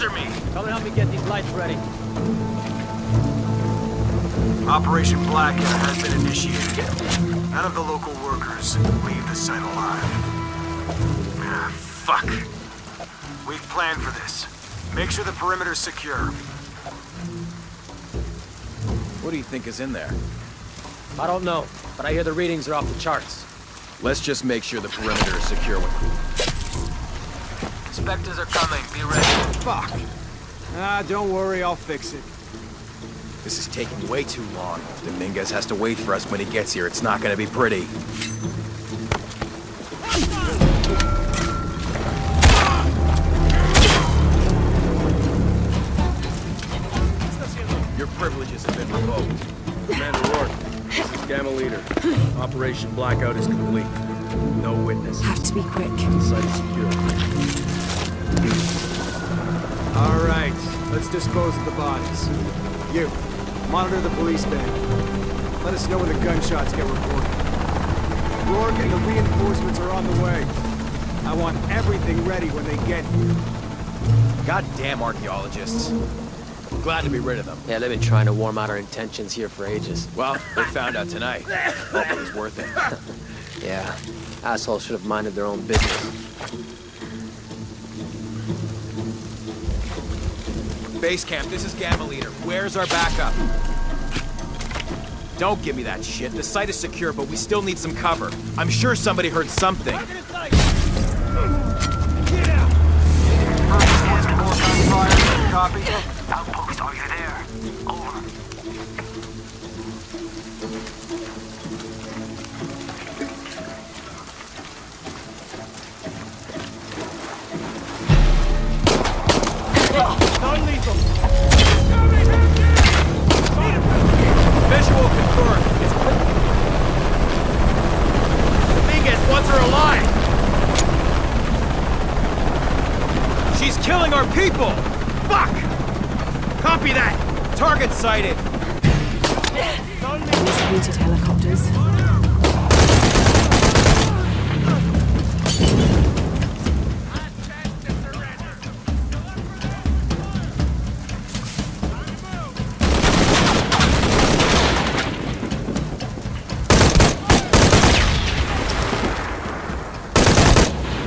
Answer me! Come and help me get these lights ready. Operation Blackout has been initiated. None of the local workers leave the site alive. Ah, fuck. We've planned for this. Make sure the perimeter's secure. What do you think is in there? I don't know, but I hear the readings are off the charts. Let's just make sure the perimeter is secure when... Inspectors are coming. Be ready. Fuck. Ah, don't worry, I'll fix it. This is taking way too long. If Dominguez has to wait for us when he gets here, it's not gonna be pretty. Your privileges have been revoked. Commander Rourke, this is Gamma Leader. Operation Blackout is complete. No witness. Have to be quick. Site is secure. Let's dispose of the bodies. You, monitor the police van. Let us know when the gunshots get reported. Rourke and the reinforcements are on the way. I want everything ready when they get here. Goddamn archaeologists. I'm glad to be rid of them. Yeah, they've been trying to warm out our intentions here for ages. Well, they found out tonight. Hope it was worth it. Yeah, assholes should have minded their own business. Base camp, this is Gamma Leader. Where's our backup? Don't give me that shit. The site is secure, but we still need some cover. I'm sure somebody heard something. Visual confirmed. It's alive. She's killing our people. Fuck! Copy that. Target sighted. Helicopters.